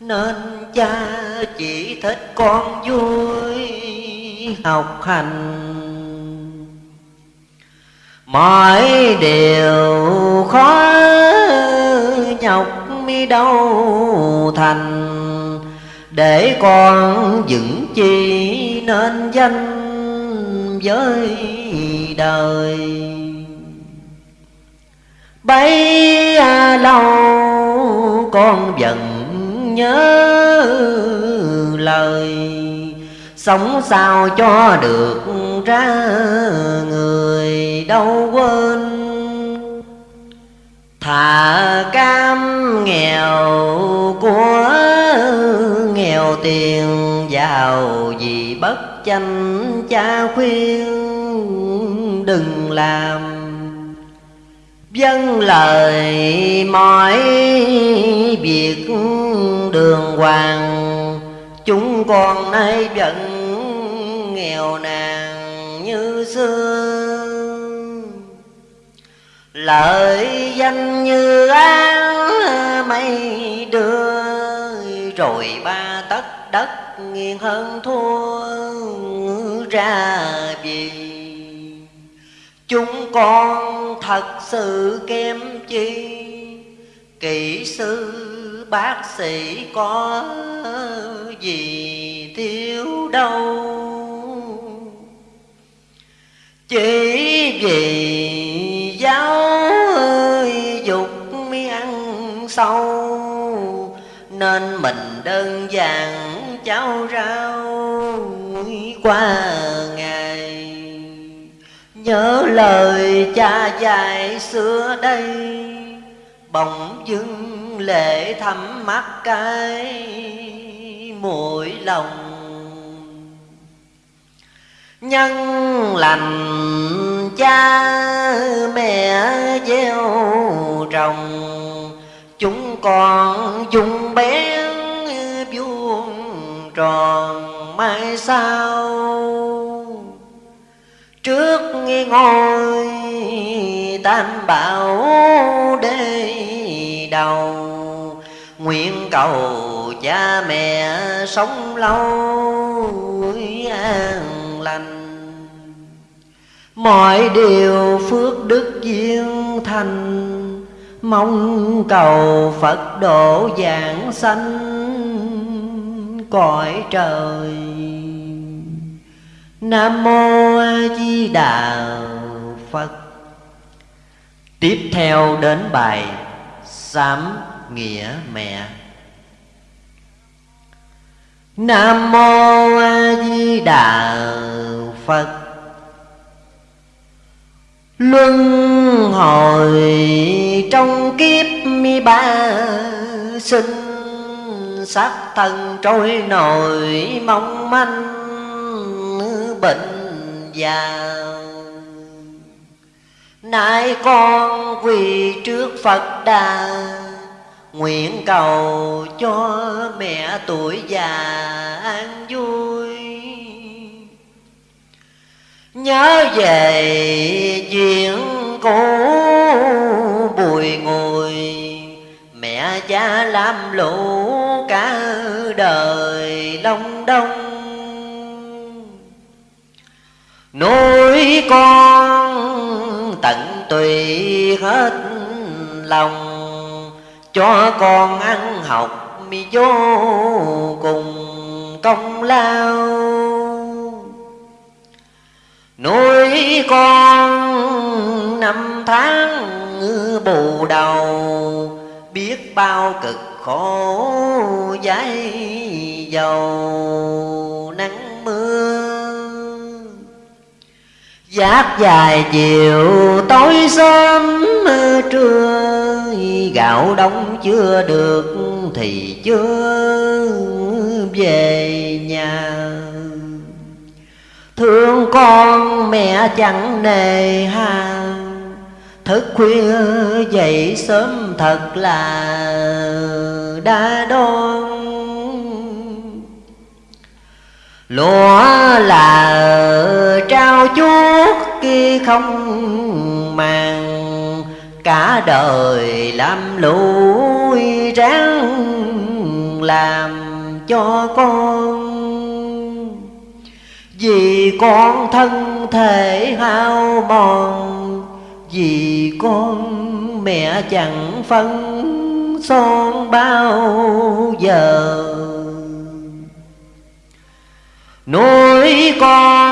nên cha chỉ thích con vui học hành. Mọi điều khó nhọc mi đâu thành. Để con vững chi nên danh với đời. Bấy à, lâu con vẫn nhớ lời. Sống sao cho được ra người đâu quên. Thà cam nghèo của nghèo tiền giàu vì bất chanh cha khuyên. Đừng làm Dân lời mọi việc đường hoàng. Chúng con nay vẫn nghèo nàn như xưa. Lợi danh như án mây đưa, Rồi ba tấc đất nghiêng hơn thua ra vì Chúng con thật sự kém chi? Kỹ sư, bác sĩ có gì thiếu đâu? Chỉ vì giáo dục mi ăn sâu, Nên mình đơn giản cháo rau qua ngày. Nhớ lời cha dạy xưa đây. Bỗng dưng lệ thắm mắt cái mũi lòng. Nhân lành cha mẹ gieo trồng Chúng con dùng bén vuông tròn mai sau trước ngôi, tam bảo đê đầu. Nguyện cầu cha mẹ sống lâu, an lành. Mọi điều phước đức duyên thành, mong cầu phật độ giảng sanh cõi trời. Nam Mô A Di Đà Phật. Tiếp theo đến bài Sám Nghĩa Mẹ. Nam Mô A Di Đà Phật. Luân hồi trong kiếp mi ba, sinh Sắc thân trôi nổi mong manh bệnh già nay con quỳ trước phật đà, nguyện cầu cho mẹ tuổi già an vui. Nhớ về chuyện cũ, bùi ngùi, mẹ cha làm lũ cả đời long đông nuôi con tận tùy hết lòng, cho con ăn học mi vô cùng công lao. Nuôi con năm tháng bù đầu, biết bao cực khổ giấy dầu. Giác dài chiều tối sớm trưa, Gạo đông chưa được thì chưa về nhà. Thương con mẹ chẳng nề hà, Thức khuya dậy sớm thật là đã đón lúa là không màng. Cả đời làm lũi ráng làm cho con. Vì con thân thể hao mòn, Vì con mẹ chẳng phân son bao giờ. Nuôi con